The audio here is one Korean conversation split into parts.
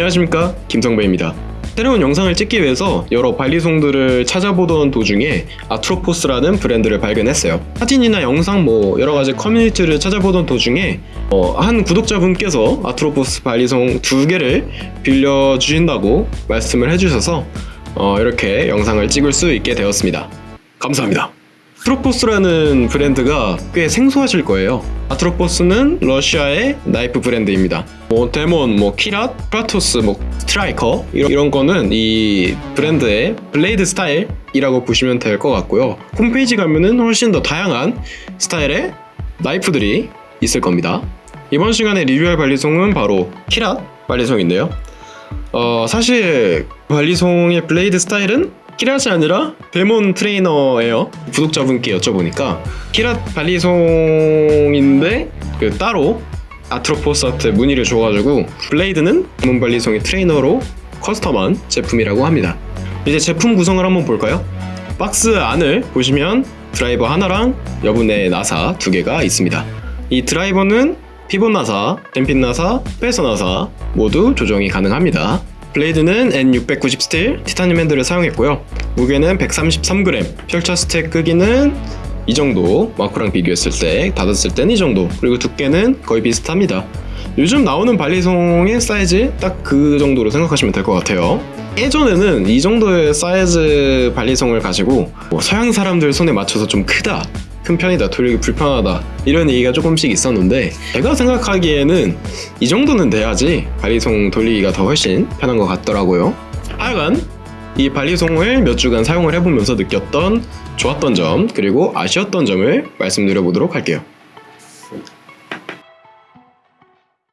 안녕하십니까? 김성배입니다. 새로운 영상을 찍기 위해서 여러 balisong들을 찾아보던 도중에 아트로포스라는 브랜드를 발견했어요. 사진이나 영상 뭐 여러가지 커뮤니티를 찾아보던 도중에 어, 한 구독자분께서 아트로포스 balisong 두 개를 빌려주신다고 말씀을 해주셔서 어, 이렇게 영상을 찍을 수 있게 되었습니다. 감사합니다 아트로포스라는 브랜드가 꽤 생소하실 거예요. 아트로포스는 러시아의 나이프 브랜드입니다. 뭐 데몬, 뭐 키랏, 프라토스, 뭐 스트라이커 이런, 이런 거는 이 브랜드의 blade 스타일이라고 보시면 될 것 같고요. 홈페이지 가면은 훨씬 더 다양한 스타일의 나이프들이 있을 겁니다. 이번 시간에 리뷰할 balisong은 바로 키랏 balisong인데요. 어, 사실 balisong의 blade 스타일은 키랏이 아니라 데몬 트레이너예요. 구독자분께 여쭤보니까 키랏 balisong인데 그 따로 아트로포스한테 문의를 줘가지고 blade는 데몬 balisong의 트레이너로 custom한 제품이라고 합니다. 이제 제품 구성을 한번 볼까요? 박스 안을 보시면 드라이버 하나랑 여분의 나사 두 개가 있습니다. 이 드라이버는 pivot 나사, zen pin 나사, spacer 나사 모두 조정이 가능합니다. blade는 N690 스틸 티타늄 핸들을 사용했고요. 무게는 133g, 펼쳤을 때 크기는 이 정도 마코랑 비교했을 때 닫았을 때는 이 정도 그리고 두께는 거의 비슷합니다. 요즘 나오는 balisong의 사이즈 딱 그 정도로 생각하시면 될 것 같아요. 예전에는 이 정도의 사이즈 발리송을 가지고 뭐 서양 사람들 손에 맞춰서 좀 크다 큰 편이다 돌리기 불편하다 이런 얘기가 조금씩 있었는데 제가 생각하기에는 이 정도는 돼야지 발리송 돌리기가 더 훨씬 편한 것 같더라고요 하여간 이 발리송을 몇 주간 사용을 해보면서 느꼈던 좋았던 점 그리고 아쉬웠던 점을 말씀드려 보도록 할게요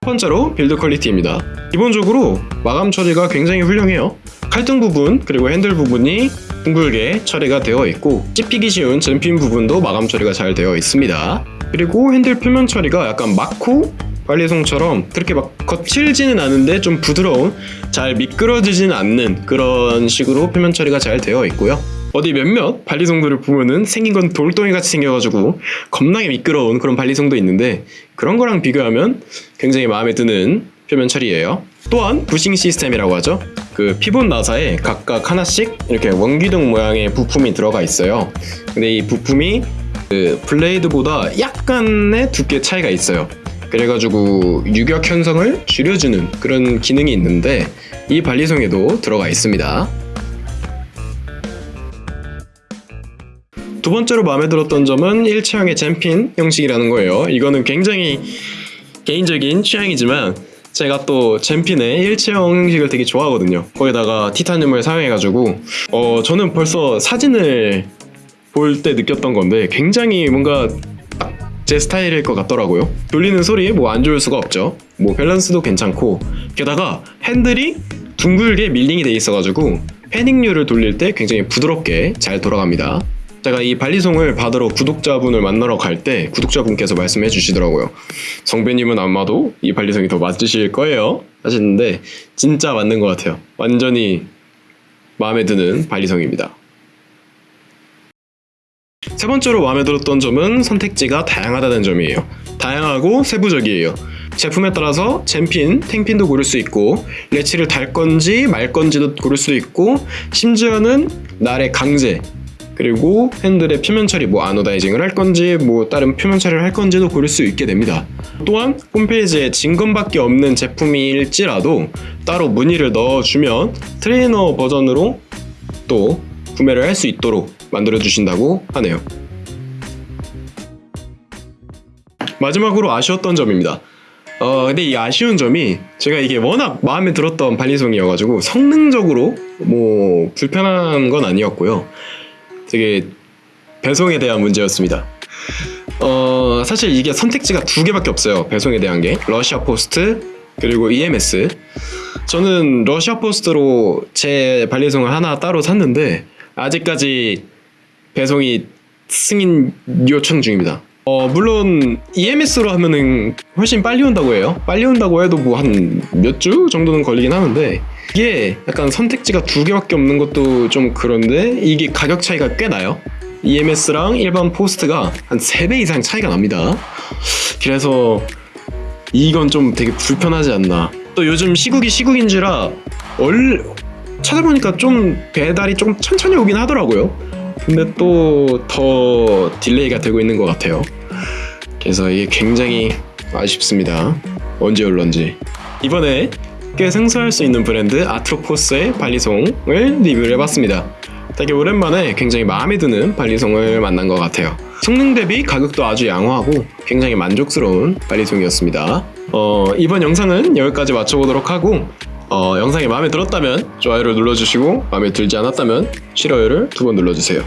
첫 번째로 build quality입니다. 기본적으로 마감 처리가 굉장히 훌륭해요. 칼등 부분 그리고 핸들 부분이 둥글게 처리가 되어 있고 찝히기 쉬운 zen pin 부분도 마감 처리가 잘 되어 있습니다. 그리고 핸들 표면 처리가 약간 마코 balisong처럼 그렇게 막 거칠지는 않은데 좀 부드러운 잘 미끄러지지는 않는 그런 식으로 표면 처리가 잘 되어 있고요. 어디 몇몇 balisong들을 보면은 생긴 건 돌덩이 같이 생겨가지고 겁나게 미끄러운 그런 발리송도 있는데 그런 거랑 비교하면 굉장히 마음에 드는 표면 처리예요. 또한 부싱 시스템이라고 하죠. 그 피본 나사에 각각 하나씩 이렇게 원기둥 모양의 부품이 들어가 있어요. 근데 이 부품이 그 블레이드보다 약간의 두께 차이가 있어요. 그래가지고 유격 형성을 줄여주는 그런 기능이 있는데 이 발리송에도 들어가 있습니다. 두 번째로 마음에 들었던 점은 일체형의 zen pin 형식이라는 거예요. 이거는 굉장히 개인적인 취향이지만 제가 또 zen pin의 일체형 형식을 되게 좋아하거든요. 거기다가 티타늄을 사용해가지고 어 저는 벌써 사진을 볼 때 느꼈던 건데 굉장히 뭔가 딱 제 스타일일 것 같더라고요. 돌리는 소리 뭐 안 좋을 수가 없죠. 뭐 밸런스도 괜찮고 게다가 핸들이 둥글게 밀링이 돼 있어가지고 패닝류를 돌릴 때 굉장히 부드럽게 잘 돌아갑니다. 제가 이 발리송을 받으러 구독자분을 만나러 갈 때 구독자분께서 말씀해 주시더라고요. 성배님은 아마도 이 발리송이 더 맞으실 거예요. 하시는데 진짜 맞는 것 같아요. 완전히 마음에 드는 발리송입니다. 세 번째로 마음에 들었던 점은 선택지가 다양하다는 점이에요. 다양하고 세부적이에요. 제품에 따라서 잼핀, 탱핀도 고를 수 있고 latch를 달 건지 말 건지도 고를 수 있고 심지어는 날의 강재 그리고 핸들의 표면 처리 뭐 anodizing을 할 건지 뭐 다른 표면 처리를 할 건지도 고를 수 있게 됩니다. 또한 홈페이지에 진검밖에 없는 제품일지라도 따로 문의를 넣어주면 트레이너 버전으로 또 구매를 할 수 있도록 만들어 주신다고 하네요. 마지막으로 아쉬웠던 점입니다. 어 근데 이 아쉬운 점이 제가 이게 워낙 마음에 들었던 발리송이어가지고 성능적으로 뭐 불편한 건 아니었고요. 되게 배송에 대한 문제였습니다. 어 사실 이게 선택지가 두 개밖에 없어요. 배송에 대한 게 러시아 포스트 그리고 EMS. 저는 러시아 포스트로 제 발리송을 하나 따로 샀는데 아직까지 배송이 승인 요청 중입니다. 어 물론 EMS로 하면은 훨씬 빨리 온다고 해요. 빨리 온다고 해도 뭐 한 몇 주 정도는 걸리긴 하는데 이게 약간 선택지가 두 개밖에 없는 것도 좀 그런데 이게 가격 차이가 꽤 나요. EMS랑 일반 포스트가 한 3배 이상 차이가 납니다. 그래서 이건 좀 되게 불편하지 않나. 또 요즘 시국이 시국인지라 얼 찾아보니까 좀 배달이 좀 천천히 오긴 하더라고요. 근데 또 더 delay가 되고 있는 것 같아요. 그래서 이게 굉장히 아쉽습니다. 언제 올런지. 이번에 꽤 생소할 수 있는 브랜드 아트로포스의 발리송을 리뷰를 해봤습니다. 되게 오랜만에 굉장히 마음에 드는 발리송을 만난 것 같아요. 성능 대비 가격도 아주 양호하고 굉장히 만족스러운 발리송이었습니다. 어, 이번 영상은 여기까지 마쳐보도록 하고 어, 영상이 마음에 들었다면 좋아요를 눌러주시고 마음에 들지 않았다면 싫어요를 두 번 눌러주세요.